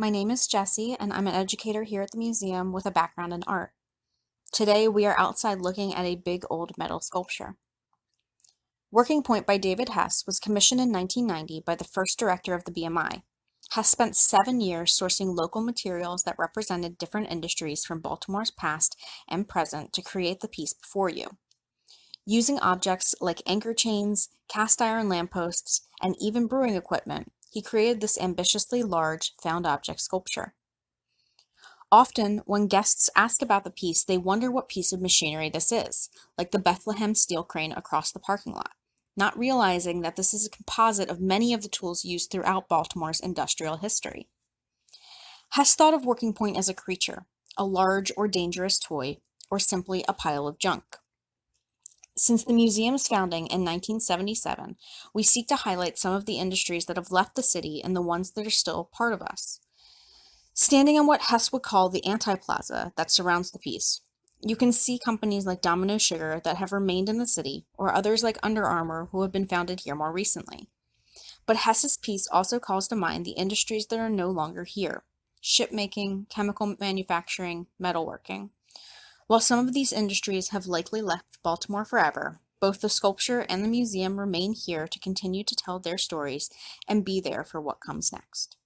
My name is Jessie, and I'm an educator here at the museum with a background in art. Today, we are outside looking at a big old metal sculpture. Working Point by David Hess was commissioned in 1990 by the first director of the BMI. Hess spent seven years sourcing local materials that represented different industries from Baltimore's past and present to create the piece before you. Using objects like anchor chains, cast iron lampposts, and even brewing equipment, he created this ambitiously large found object sculpture. Often, when guests ask about the piece, they wonder what piece of machinery this is, like the Bethlehem steel crane across the parking lot, not realizing that this is a composite of many of the tools used throughout Baltimore's industrial history. Hess thought of Working Point as a creature, a large or dangerous toy, or simply a pile of junk. Since the museum's founding in 1977, we seek to highlight some of the industries that have left the city and the ones that are still part of us. Standing on what Hess would call the anti-plaza that surrounds the piece, you can see companies like Domino Sugar that have remained in the city, or others like Under Armour who have been founded here more recently. But Hess's piece also calls to mind the industries that are no longer here, shipmaking, chemical manufacturing, metalworking. While some of these industries have likely left Baltimore forever, both the sculpture and the museum remain here to continue to tell their stories and be there for what comes next.